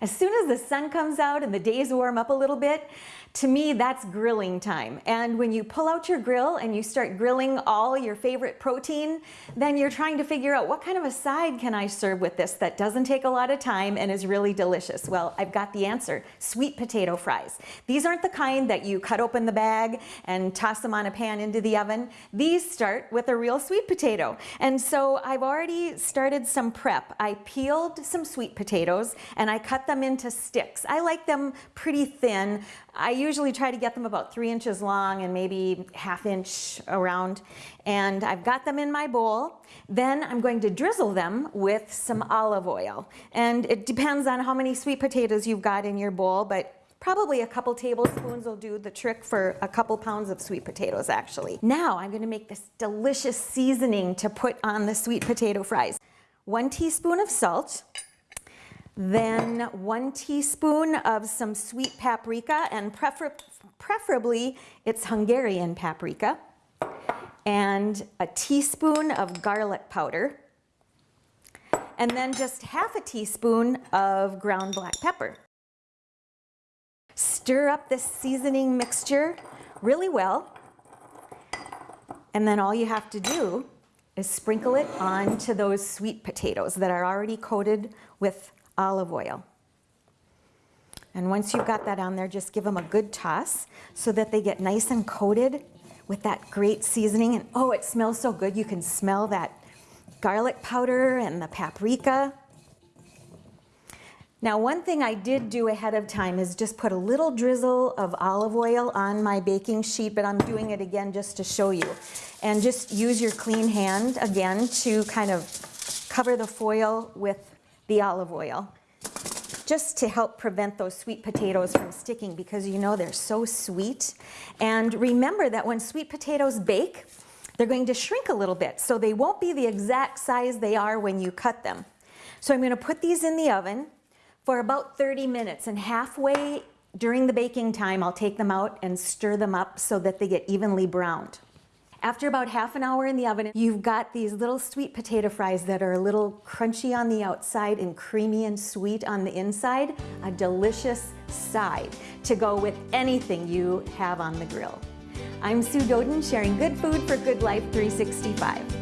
As soon as the sun comes out and the days warm up a little bit, to me, that's grilling time. And when you pull out your grill and you start grilling all your favorite protein, then you're trying to figure out what kind of a side can I serve with this that doesn't take a lot of time and is really delicious. Well, I've got the answer, sweet potato fries. These aren't the kind that you cut open the bag and toss them on a pan into the oven. These start with a real sweet potato. And so I've already started some prep. I peeled some sweet potatoes and I cut them into sticks. I like them pretty thin. I usually try to get them about three inches long and maybe half inch around. And I've got them in my bowl. Then I'm going to drizzle them with some olive oil. And it depends on how many sweet potatoes you've got in your bowl, but Probably a couple tablespoons will do the trick for a couple pounds of sweet potatoes actually. Now I'm gonna make this delicious seasoning to put on the sweet potato fries. One teaspoon of salt, then one teaspoon of some sweet paprika, and prefer preferably it's Hungarian paprika, and a teaspoon of garlic powder, and then just half a teaspoon of ground black pepper. Stir up this seasoning mixture really well, and then all you have to do is sprinkle it onto those sweet potatoes that are already coated with olive oil. And once you've got that on there, just give them a good toss so that they get nice and coated with that great seasoning. And oh, it smells so good. You can smell that garlic powder and the paprika. Now, one thing I did do ahead of time is just put a little drizzle of olive oil on my baking sheet, but I'm doing it again just to show you. And just use your clean hand again to kind of cover the foil with the olive oil just to help prevent those sweet potatoes from sticking because you know they're so sweet. And remember that when sweet potatoes bake, they're going to shrink a little bit, so they won't be the exact size they are when you cut them. So I'm gonna put these in the oven for about 30 minutes and halfway during the baking time, I'll take them out and stir them up so that they get evenly browned. After about half an hour in the oven, you've got these little sweet potato fries that are a little crunchy on the outside and creamy and sweet on the inside. A delicious side to go with anything you have on the grill. I'm Sue Doeden, sharing good food for good life 365.